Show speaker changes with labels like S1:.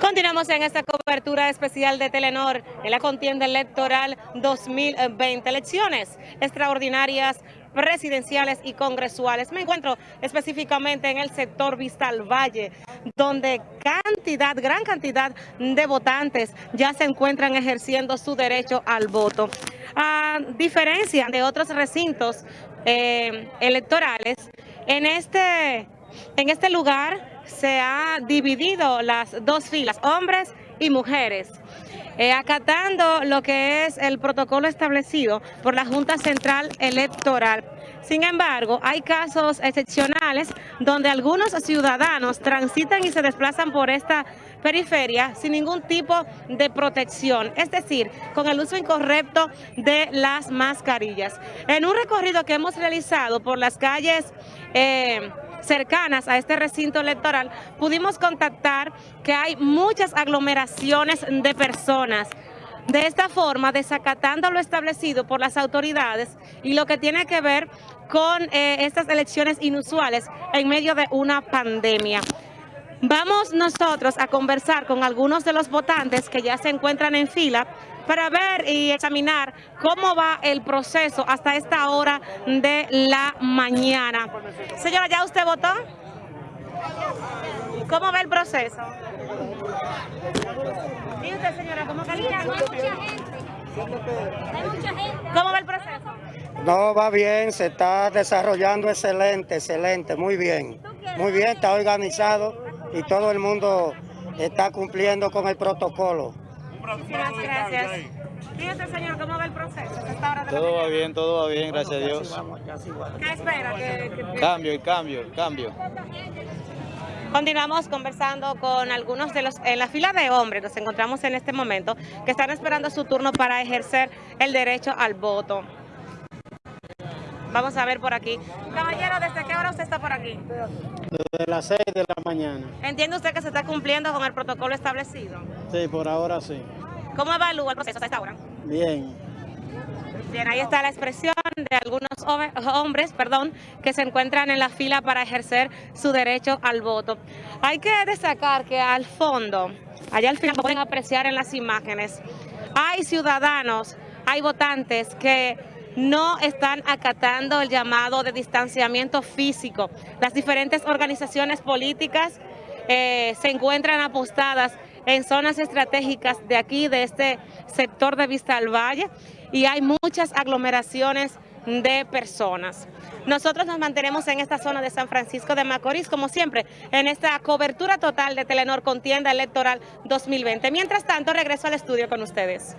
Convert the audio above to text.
S1: Continuamos en esta cobertura especial de Telenor en la contienda electoral 2020. Elecciones extraordinarias presidenciales y congresuales. Me encuentro específicamente en el sector Vistal Valle, donde cantidad, gran cantidad de votantes ya se encuentran ejerciendo su derecho al voto. A diferencia de otros recintos eh, electorales, en este, en este lugar se ha dividido las dos filas, hombres y mujeres, eh, acatando lo que es el protocolo establecido por la Junta Central Electoral. Sin embargo, hay casos excepcionales donde algunos ciudadanos transitan y se desplazan por esta periferia sin ningún tipo de protección, es decir, con el uso incorrecto de las mascarillas. En un recorrido que hemos realizado por las calles... Eh, cercanas a este recinto electoral, pudimos contactar que hay muchas aglomeraciones de personas. De esta forma, desacatando lo establecido por las autoridades y lo que tiene que ver con eh, estas elecciones inusuales en medio de una pandemia. Vamos nosotros a conversar con algunos de los votantes que ya se encuentran en fila para ver y examinar cómo va el proceso hasta esta hora de la mañana. Señora, ¿ya usted votó? ¿Cómo va el proceso? ¿Y usted, señora, cómo califica? hay mucha gente. Hay mucha gente. ¿Cómo va el proceso?
S2: No, va bien, se está desarrollando excelente, excelente, muy bien. Muy bien, está organizado y todo el mundo está cumpliendo con el protocolo.
S1: Muchas gracias. Fíjate, señor, ¿cómo va el proceso?
S3: Todo va bien, todo va bien, gracias a Dios.
S1: ¿Qué espera?
S3: Cambio, el cambio, el cambio.
S1: Continuamos conversando con algunos de los, en la fila de hombres, nos encontramos en este momento, que están esperando su turno para ejercer el derecho al voto. Vamos a ver por aquí. Caballero, ¿desde qué hora usted está por aquí?
S2: Desde las 6 de la mañana.
S1: ¿Entiende usted que se está cumpliendo con el protocolo establecido?
S2: Sí, por ahora sí.
S1: ¿Cómo evalúa el proceso hasta esta hora?
S2: Bien.
S1: Bien, ahí está la expresión de algunos hombres perdón, que se encuentran en la fila para ejercer su derecho al voto. Hay que destacar que al fondo, allá al final pueden apreciar en las imágenes, hay ciudadanos, hay votantes que no están acatando el llamado de distanciamiento físico. Las diferentes organizaciones políticas eh, se encuentran apostadas en zonas estratégicas de aquí, de este sector de Vista al Valle, y hay muchas aglomeraciones de personas. Nosotros nos mantenemos en esta zona de San Francisco de Macorís, como siempre, en esta cobertura total de Telenor Contienda Electoral 2020. Mientras tanto, regreso al estudio con ustedes.